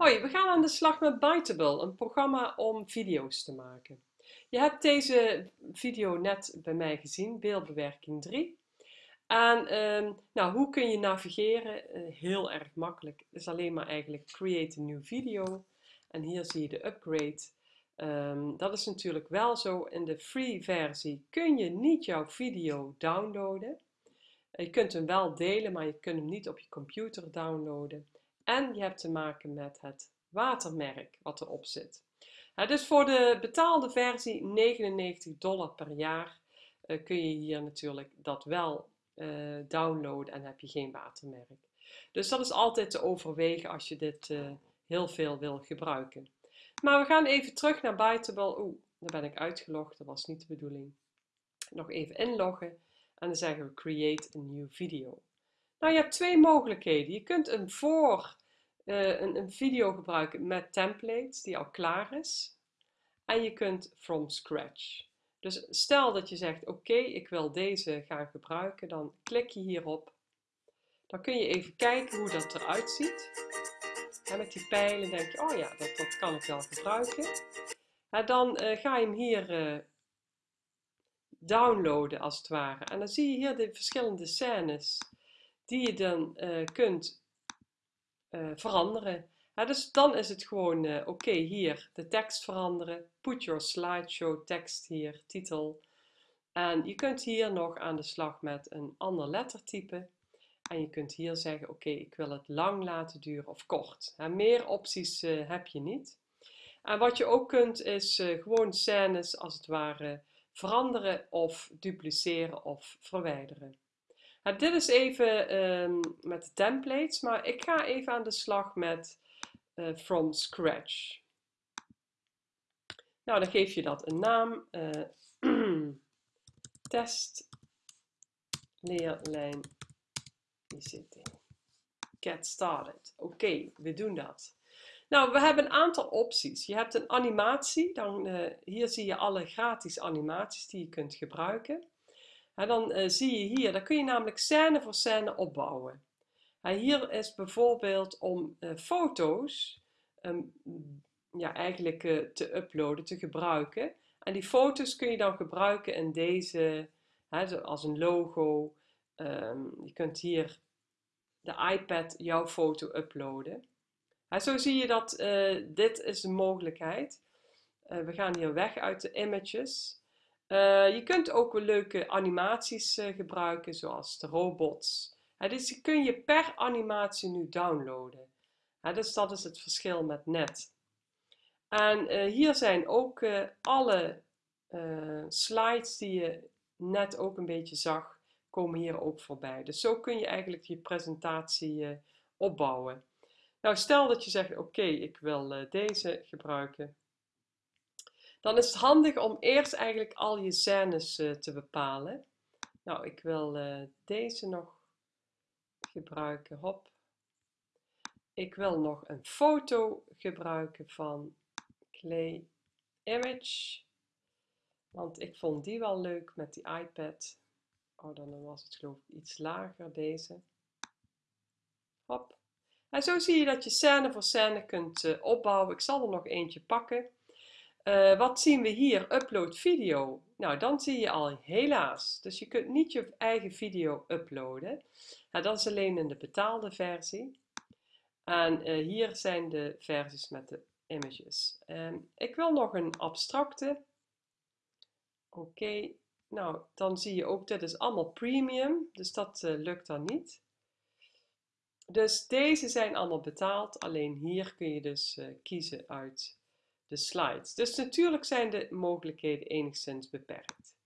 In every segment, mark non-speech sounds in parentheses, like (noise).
Hoi, we gaan aan de slag met Biteable, een programma om video's te maken. Je hebt deze video net bij mij gezien, beeldbewerking 3. En ehm, nou, hoe kun je navigeren? Uh, heel erg makkelijk. Is alleen maar eigenlijk create a new video. En hier zie je de upgrade. Um, dat is natuurlijk wel zo. In de free versie kun je niet jouw video downloaden. Je kunt hem wel delen, maar je kunt hem niet op je computer downloaden. En je hebt te maken met het watermerk wat erop zit. dus voor de betaalde versie 99 dollar per jaar uh, kun je hier natuurlijk dat wel uh, downloaden en heb je geen watermerk. Dus dat is altijd te overwegen als je dit uh, heel veel wil gebruiken. Maar we gaan even terug naar Bytable. Oeh, daar ben ik uitgelogd, dat was niet de bedoeling. Nog even inloggen en dan zeggen we create a new video. Nou, je hebt twee mogelijkheden. Je kunt een voor uh, een, video gebruiken met templates die al klaar is. En je kunt from scratch. Dus stel dat je zegt, oké, ik wil deze gaan gebruiken, dan klik je hierop. Dan kun je even kijken hoe dat eruit ziet. En met die pijlen denk je, oh ja, dat, dat kan ik wel gebruiken. En dan uh, ga je hem hier uh, downloaden als het ware. En dan zie je hier de verschillende scènes die je dan uh, kunt uh, veranderen. dus dan is het gewoon, uh, oké, hier de tekst veranderen. Put your slideshow tekst hier, titel. En je kunt hier nog aan de slag met een ander lettertype. En je kunt hier zeggen, oké, ik wil het lang laten duren of kort. meer opties uh, heb je niet. En wat je ook kunt is gewoon scènes als het ware veranderen of dupliceren of verwijderen. Nou, dit is even um, met de templates, maar ik ga even aan de slag met uh, from scratch. Nou, dan geef je dat een naam. Uh, (clears throat) test leerlijn ICT. Get started. Oké, we doen dat. Nou, we hebben een aantal opties. Je hebt een animatie. Dan, uh, hier zie je alle gratis animaties die je kunt gebruiken. Dan uh, zie je hier, dan kun je namelijk scène voor scène opbouwen. En hier is bijvoorbeeld om uh, foto's um, ja, eigenlijk uh, te uploaden, te gebruiken. En die foto's kun je dan gebruiken in deze, als een logo. Um, je kunt hier de iPad jouw foto uploaden. En zo zie je dat dit is de mogelijkheid. we gaan hier weg uit de images. Uh, je kunt ook leuke animaties uh, gebruiken, zoals de robots. Uh, dus die kun je per animatie nu downloaden. dus dat is het verschil met net. En hier zijn ook alle slides die je net ook een beetje zag, komen hier ook voorbij. Dus zo kun je eigenlijk je presentatie opbouwen. Nou, stel dat je zegt, oké, ik wil deze gebruiken dan is het handig om eerst eigenlijk al je scènes uh, te bepalen. Nou, ik wil uh, deze nog gebruiken. Hop. Ik wil nog een foto gebruiken van Clay Image. Want ik vond die wel leuk met die iPad. Oh, dan was het geloof ik iets lager, deze. Hop. En zo zie je dat je scène voor scène kunt uh, opbouwen. Ik zal er nog eentje pakken. Uh, wat zien we hier? Upload video. Nou, dan zie je al helaas. Dus je kunt niet je eigen video uploaden. Nou, dat is alleen in de betaalde versie. En uh, hier zijn de versies met de images. Um, ik wil nog een abstracte. Oké, nou dan zie je ook, dit is allemaal premium, dus dat uh, lukt dan niet. Dus deze zijn allemaal betaald, alleen hier kun je dus kiezen uit de slides. Dus natuurlijk zijn de mogelijkheden enigszins beperkt.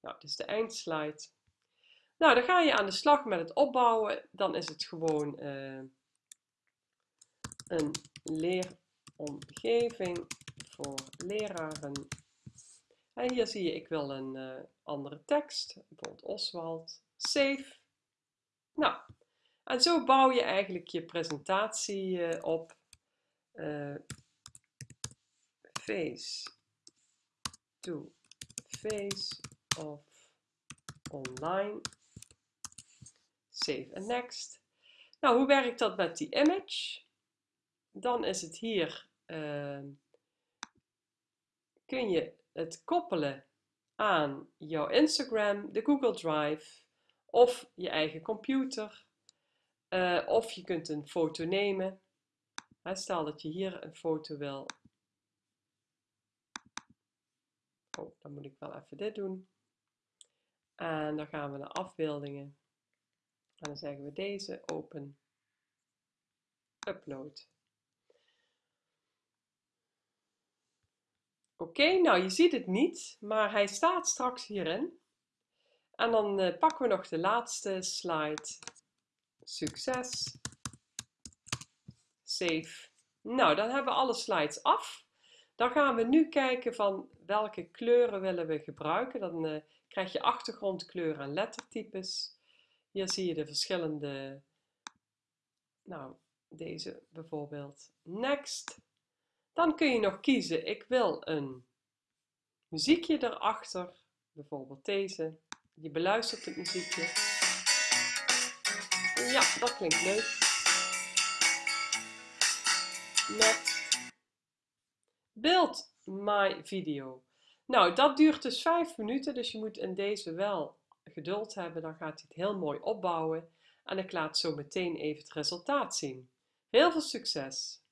Nou, dit is de eindslide. Nou, dan ga je aan de slag met het opbouwen. Dan is het gewoon uh, een leeromgeving voor leraren. En hier zie je, ik wil een uh, andere tekst, bijvoorbeeld Oswald. Save. Nou, en zo bouw je eigenlijk je presentatie uh, op face to face of online. Save and next. Nou, hoe werkt dat met die image? dan is het hier, uh, kun je het koppelen aan jouw Instagram, de Google Drive of je eigen computer. Uh, of je kunt een foto nemen. stel dat je hier een foto wil. Oh, dan moet ik wel even dit doen. En dan gaan we naar afbeeldingen. En dan zeggen we deze open upload. Oké, nou je ziet het niet, maar hij staat straks hierin. En dan uh, pakken we nog de laatste slide. Succes. Save. Nou, dan hebben we alle slides af. Dan gaan we nu kijken van welke kleuren willen we gebruiken. Dan uh, krijg je achtergrondkleuren en lettertypes. Hier zie je de verschillende, nou deze bijvoorbeeld. Next. Dan kun je nog kiezen, ik wil een muziekje erachter, bijvoorbeeld deze. Je beluistert het muziekje. Ja, dat klinkt leuk. Next. Beeld my video. Nou, dat duurt dus 5 minuten, dus je moet in deze wel geduld hebben. Dan gaat hij het heel mooi opbouwen. En ik laat zo meteen even het resultaat zien. Heel veel succes!